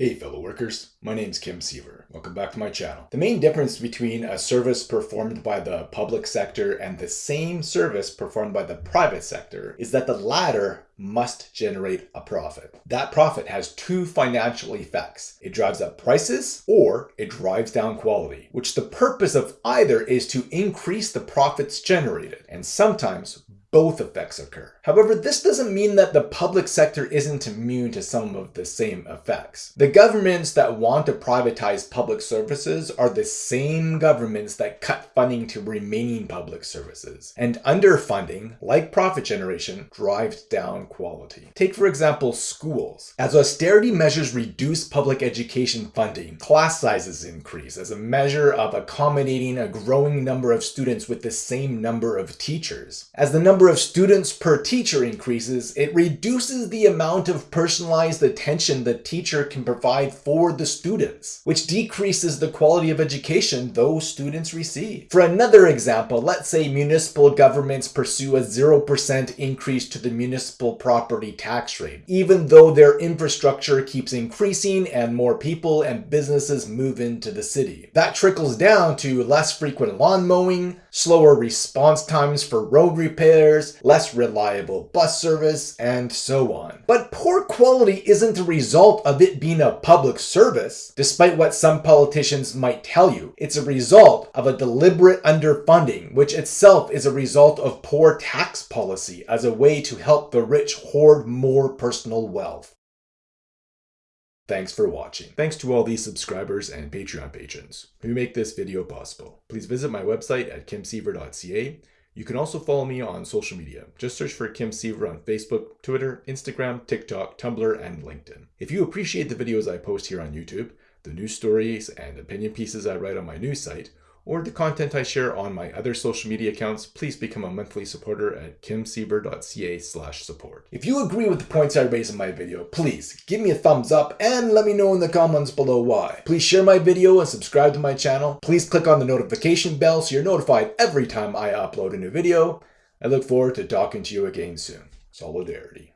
Hey fellow workers, my name is Kim Siever. Welcome back to my channel. The main difference between a service performed by the public sector and the same service performed by the private sector is that the latter must generate a profit. That profit has two financial effects. It drives up prices or it drives down quality, which the purpose of either is to increase the profits generated. And sometimes both effects occur. However, this doesn't mean that the public sector isn't immune to some of the same effects. The governments that want to privatize public services are the same governments that cut funding to remaining public services. And underfunding, like profit generation, drives down quality. Take for example schools. As austerity measures reduce public education funding, class sizes increase as a measure of accommodating a growing number of students with the same number of teachers. As the number number of students per teacher increases, it reduces the amount of personalized attention the teacher can provide for the students, which decreases the quality of education those students receive. For another example, let's say municipal governments pursue a 0% increase to the municipal property tax rate, even though their infrastructure keeps increasing and more people and businesses move into the city. That trickles down to less frequent lawn mowing, slower response times for road repairs, less reliable bus service, and so on. But poor quality isn't a result of it being a public service, despite what some politicians might tell you. It's a result of a deliberate underfunding, which itself is a result of poor tax policy as a way to help the rich hoard more personal wealth. Thanks for watching. Thanks to all these subscribers and Patreon patrons who make this video possible. Please visit my website at kimsiever.ca. You can also follow me on social media. Just search for Kim Siever on Facebook, Twitter, Instagram, TikTok, Tumblr, and LinkedIn. If you appreciate the videos I post here on YouTube, the news stories and opinion pieces I write on my news site, or the content I share on my other social media accounts, please become a monthly supporter at kimsiever.ca slash support. If you agree with the points I raise in my video, please give me a thumbs up and let me know in the comments below why. Please share my video and subscribe to my channel. Please click on the notification bell so you're notified every time I upload a new video. I look forward to talking to you again soon. Solidarity.